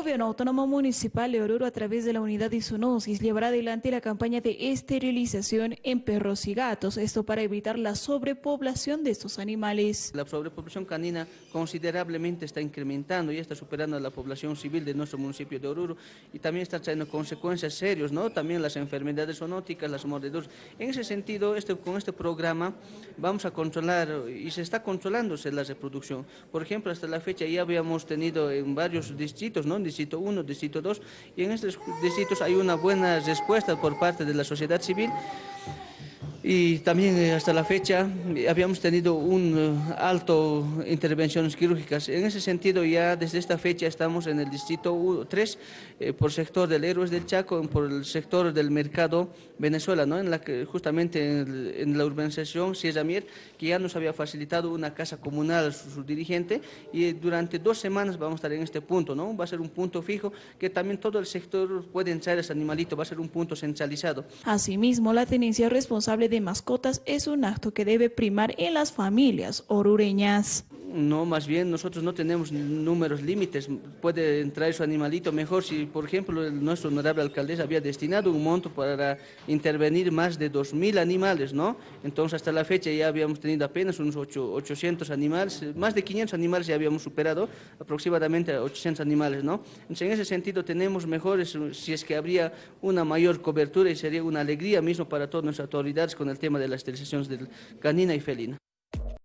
Gobierno Autónomo Municipal de Oruro, a través de la unidad de zoonosis, llevará adelante la campaña de esterilización en perros y gatos, esto para evitar la sobrepoblación de estos animales. La sobrepoblación canina considerablemente está incrementando y está superando a la población civil de nuestro municipio de Oruro y también está trayendo consecuencias serias, ¿no? también las enfermedades zoonóticas, las mordeduras. En ese sentido, este, con este programa vamos a controlar y se está controlándose la reproducción. Por ejemplo, hasta la fecha ya habíamos tenido en varios distritos, ¿no? Distrito 1, Distrito 2, y en estos distritos hay una buena respuesta por parte de la sociedad civil y también eh, hasta la fecha eh, habíamos tenido un eh, alto intervenciones quirúrgicas. En ese sentido ya desde esta fecha estamos en el distrito 3 por sector del Héroes del Chaco, por el sector del mercado Venezuela, ¿no? en la que justamente en, la urbanización Sierra Mier, que ya nos había facilitado una casa comunal a su, dirigente y durante dos semanas vamos a estar en este punto, ¿no? va a ser un punto fijo que también todo el sector puede entrar ese animalito, va a ser un punto centralizado. Asimismo, la tenencia responsable de mascotas es un acto que debe primar en las familias orureñas. No, más bien nosotros no tenemos números límites, puede entrar su animalito mejor si, por ejemplo, nuestro honorable alcaldesa había destinado un monto para intervenir más de 2.000 animales, ¿no? Entonces hasta la fecha ya habíamos tenido apenas unos 800 animales, más de 500 animales ya habíamos superado, aproximadamente 800 animales, ¿no? Entonces en ese sentido tenemos mejores, si es que habría una mayor cobertura y sería una alegría mismo para todas nuestras autoridades con el tema de las esterilizaciones canina y felina.